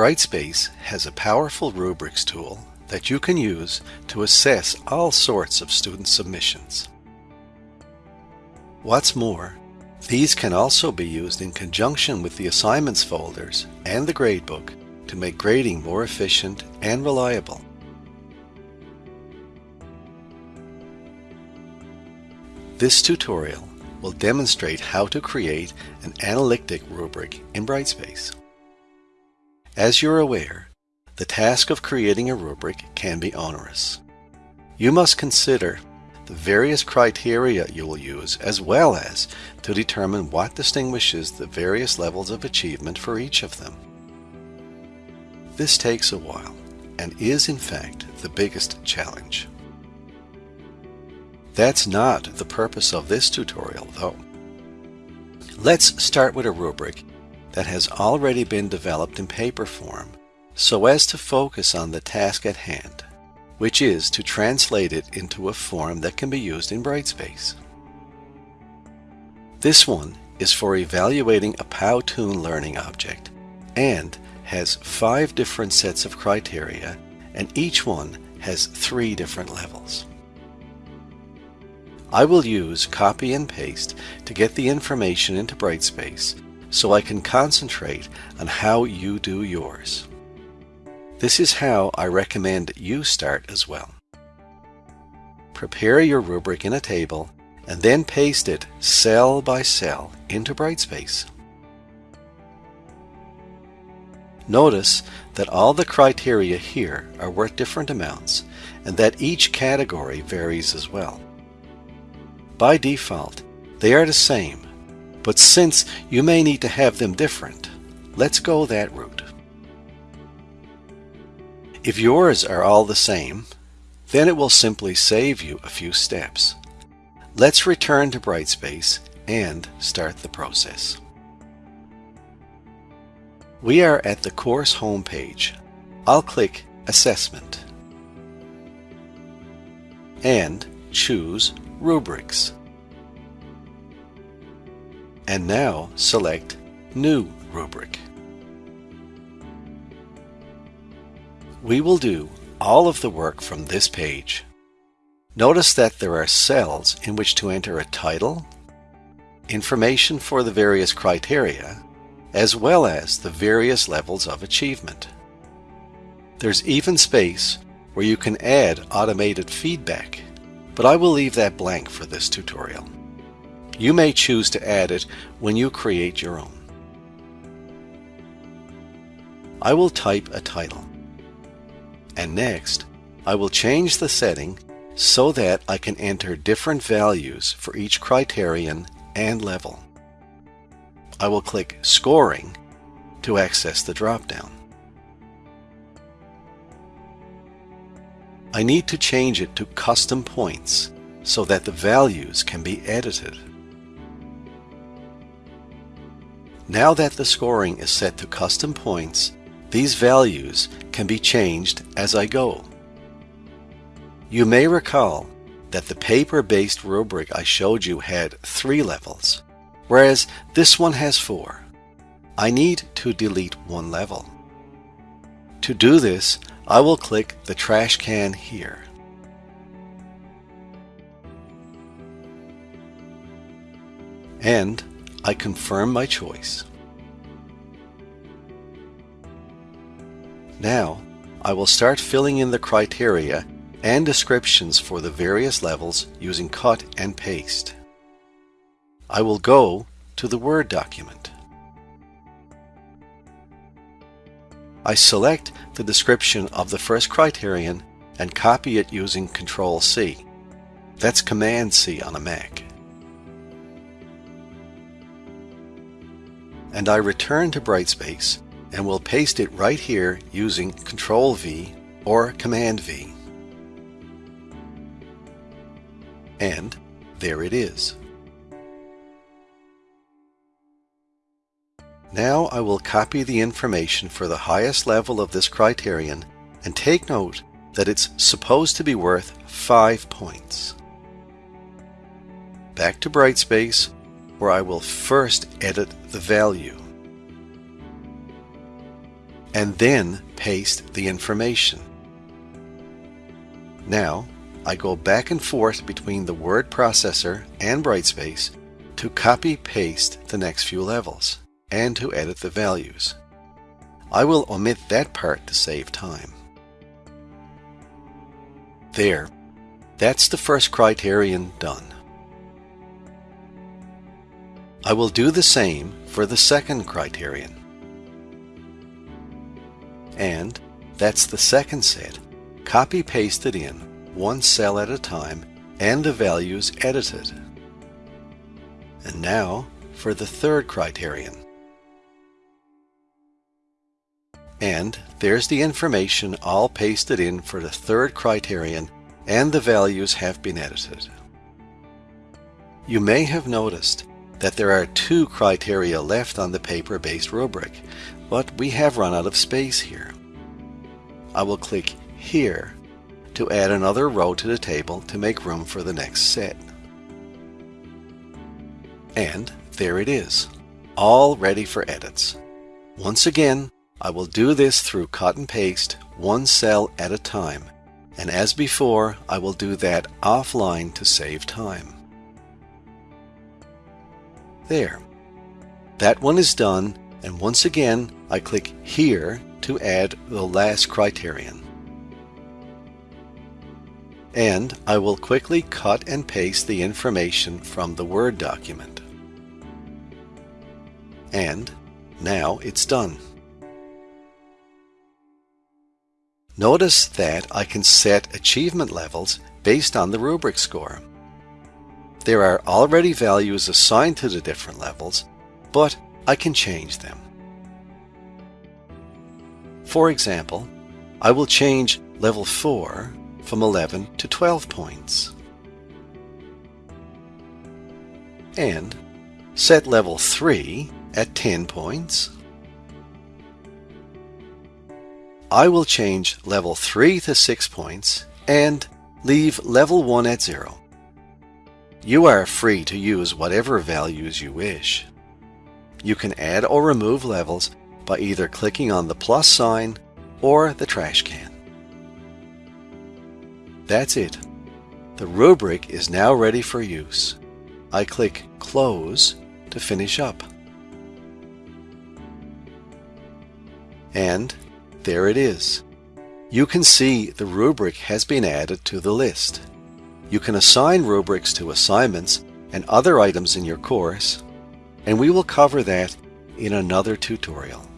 Brightspace has a powerful rubrics tool that you can use to assess all sorts of student submissions. What's more, these can also be used in conjunction with the assignments folders and the gradebook to make grading more efficient and reliable. This tutorial will demonstrate how to create an analytic rubric in Brightspace. As you're aware, the task of creating a rubric can be onerous. You must consider the various criteria you will use as well as to determine what distinguishes the various levels of achievement for each of them. This takes a while and is in fact the biggest challenge. That's not the purpose of this tutorial though. Let's start with a rubric that has already been developed in paper form so as to focus on the task at hand, which is to translate it into a form that can be used in Brightspace. This one is for evaluating a Powtoon learning object and has five different sets of criteria and each one has three different levels. I will use copy and paste to get the information into Brightspace so I can concentrate on how you do yours. This is how I recommend you start as well. Prepare your rubric in a table and then paste it cell by cell into Brightspace. Notice that all the criteria here are worth different amounts and that each category varies as well. By default, they are the same, but since you may need to have them different, let's go that route. If yours are all the same, then it will simply save you a few steps. Let's return to Brightspace and start the process. We are at the course homepage. I'll click Assessment and choose Rubrics. And now select New Rubric. We will do all of the work from this page. Notice that there are cells in which to enter a title, information for the various criteria, as well as the various levels of achievement. There's even space where you can add automated feedback but I will leave that blank for this tutorial. You may choose to add it when you create your own. I will type a title. And next, I will change the setting so that I can enter different values for each criterion and level. I will click Scoring to access the dropdown. I need to change it to custom points so that the values can be edited. Now that the scoring is set to custom points, these values can be changed as I go. You may recall that the paper-based rubric I showed you had three levels, whereas this one has four. I need to delete one level. To do this, I will click the trash can here. And I confirm my choice. Now, I will start filling in the criteria and descriptions for the various levels using cut and paste. I will go to the Word document. I select the description of the first criterion and copy it using Control C. That's Command C on a Mac. And I return to Brightspace and will paste it right here using Control V or Command V. And there it is. Now I will copy the information for the highest level of this criterion and take note that it's supposed to be worth 5 points. Back to Brightspace where I will first edit the value. and then paste the information. Now, I go back and forth between the word processor and Brightspace to copy paste the next few levels and to edit the values. I will omit that part to save time. There, that's the first criterion done. I will do the same for the second criterion. And that's the second set, copy pasted in, one cell at a time, and the values edited. And now for the third criterion. And there's the information all pasted in for the third criterion and the values have been edited. You may have noticed that there are two criteria left on the paper-based rubric, but we have run out of space here. I will click here to add another row to the table to make room for the next set. And there it is, all ready for edits. Once again, I will do this through cut and paste, one cell at a time. And as before, I will do that offline to save time. There. That one is done, and once again, I click here to add the last criterion. And I will quickly cut and paste the information from the Word document. And now it's done. Notice that I can set achievement levels based on the rubric score. There are already values assigned to the different levels, but I can change them. For example, I will change level 4 from 11 to 12 points. And set level 3 at 10 points I will change level 3 to 6 points and leave level 1 at 0. You are free to use whatever values you wish. You can add or remove levels by either clicking on the plus sign or the trash can. That's it. The rubric is now ready for use. I click Close to finish up. And there it is. You can see the rubric has been added to the list. You can assign rubrics to assignments and other items in your course, and we will cover that in another tutorial.